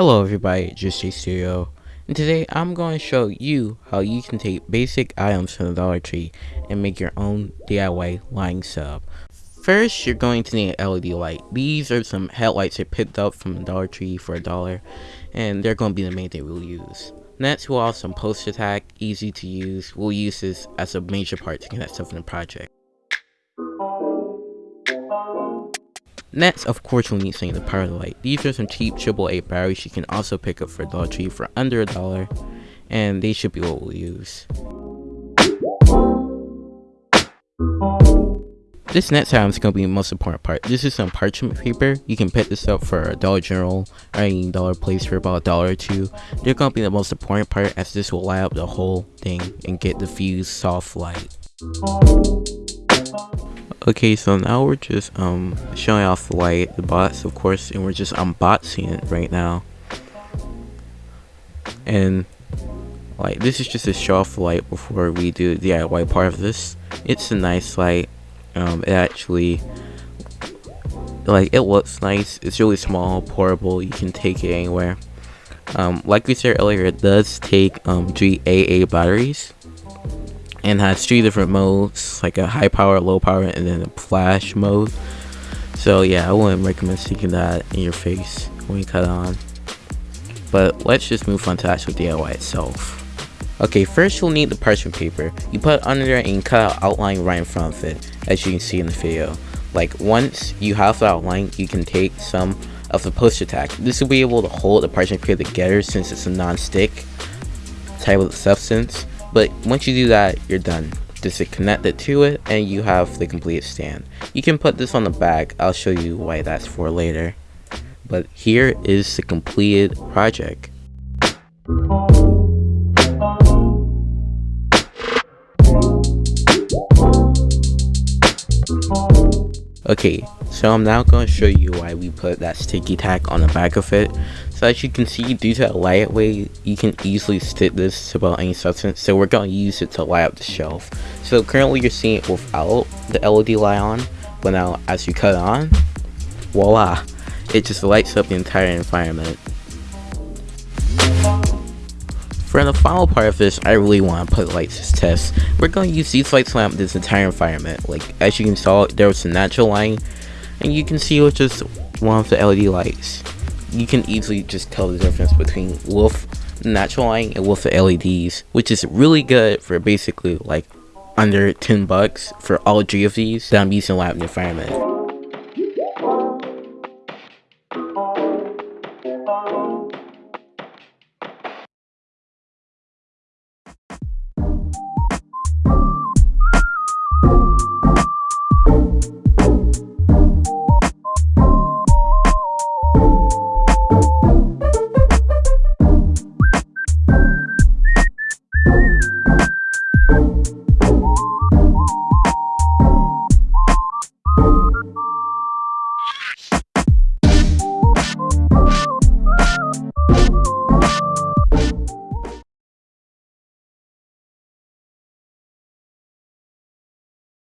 Hello everybody, Just J Studio, and today I'm going to show you how you can take basic items from the Dollar Tree and make your own DIY lighting setup. First, you're going to need an LED light. These are some headlights I picked up from the Dollar Tree for a dollar, and they're going to be the main thing we'll use. Next, we'll have some poster tack, easy to use. We'll use this as a major part to connect stuff in the project. Next, of course, we'll need something to power the light. These are some cheap AAA batteries you can also pick up for Dollar Tree for under a dollar, and they should be what we'll use. This next item is going to be the most important part. This is some parchment paper. You can pick this up for a Dollar General or any dollar place for about a dollar or two. They're going to be the most important part as this will light up the whole thing and get the fused soft light. Okay, so now we're just um showing off the light, the bots of course, and we're just unboxing it right now. And like this is just a show off light before we do the DIY part of this. It's a nice light. Um, it actually like it looks nice. It's really small, portable. You can take it anywhere. Um, like we said earlier, it does take um GAA batteries and has three different modes like a high power low power and then a flash mode. So yeah i wouldn't recommend sticking that in your face when you cut on. But let's just move on to actual diy itself. Okay first you'll need the parchment paper. You put under there and cut out outline right in front of it as you can see in the video. Like once you have the outline you can take some of the poster tack. This will be able to hold the parchment paper together since it's a non-stick type of substance but once you do that, you're done. Just connect it to it and you have the complete stand. You can put this on the back. I'll show you why that's for later. But here is the completed project. Okay, so I'm now going to show you why we put that sticky tack on the back of it. So as you can see, due to a lightweight, you can easily stick this to about any substance. So we're going to use it to light up the shelf. So currently you're seeing it without the LED light on, but now as you cut on, voila, it just lights up the entire environment. For the final part of this, I really want to put lights as test. We're going to use these lights to lamp this entire environment. Like, as you can saw, there was a natural light, and you can see with just one of the LED lights you can easily just tell the difference between wolf natural lighting and wolf LEDs, which is really good for basically like under 10 bucks for all three of these that I'm using lab environment.